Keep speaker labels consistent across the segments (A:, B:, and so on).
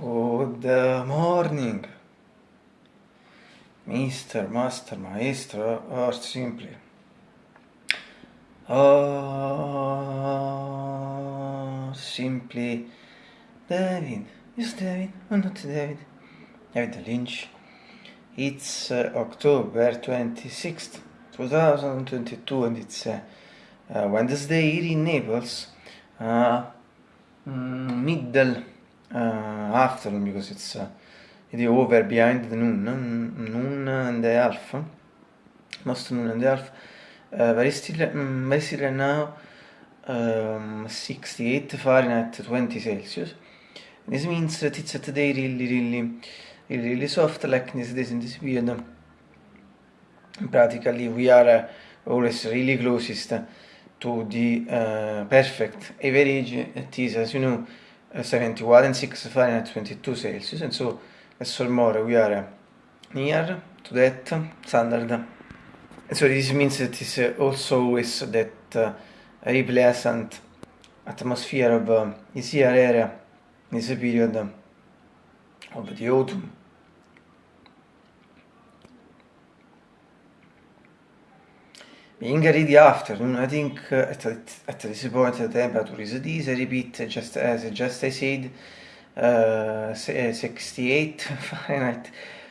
A: Good uh, morning, Mr. Master Maestro, or simply. Oh, simply David. Is David. Oh, not David. David Lynch. It's uh, October 26th, 2022, and it's uh, uh, Wednesday here in Naples. Uh, mm, middle. Uh, afternoon because it's uh, it is over behind the noon, noon and a half, most noon and a half. Uh, very still, mm, very still right now. Um, 68 Fahrenheit, 20 Celsius. This means that it's today really, really, really, really soft like this days in this period. Practically, we are uh, always really closest to the uh, perfect average. It is, as you know, 71 and 6 Fahrenheit 22 Celsius. And so as more we are near to that standard. And so this means that it's also always that uh, very pleasant atmosphere of uh, this here area this period of the autumn Being ready afternoon, I think at, at this point the temperature is this, I repeat, just as just I said, uh, 68 Fahrenheit,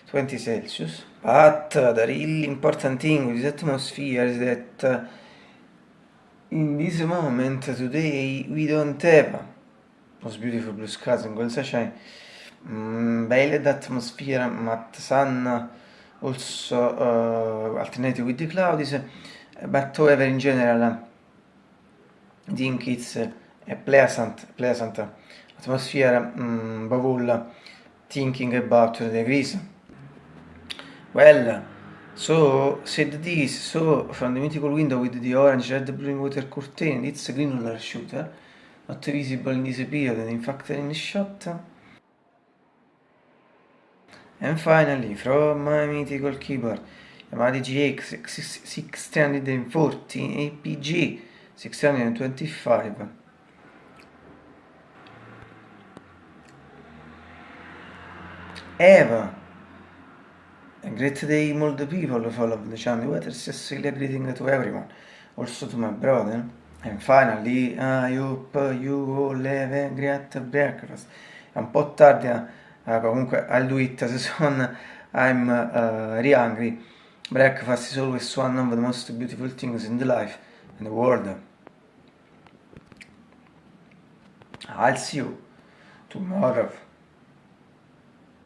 A: 20 Celsius. But uh, the really important thing with this atmosphere is that uh, in this moment today we don't have those beautiful blue skies and golden sunshine, mm, veiled atmosphere, but sun also uh, alternating with the clouds but however in general I think it's a pleasant, pleasant atmosphere above all thinking about the degrees. Well, so said this, so from the mythical window with the orange, red, blue water curtain, it's a green roller shooter, not visible in this period, and in fact in shot. And finally, from my mythical keyboard, Yamaha GX 640 APG 625 Eva. A great day all the people follow the channel weather sincerely greeting to everyone? Also to my brother. And finally I hope you all have a great breakfast. È un po' tardi uh, comunque do it as soon I'm uh, really hungry Breakfast is always one of the most beautiful things in the life in the world. I'll see you tomorrow.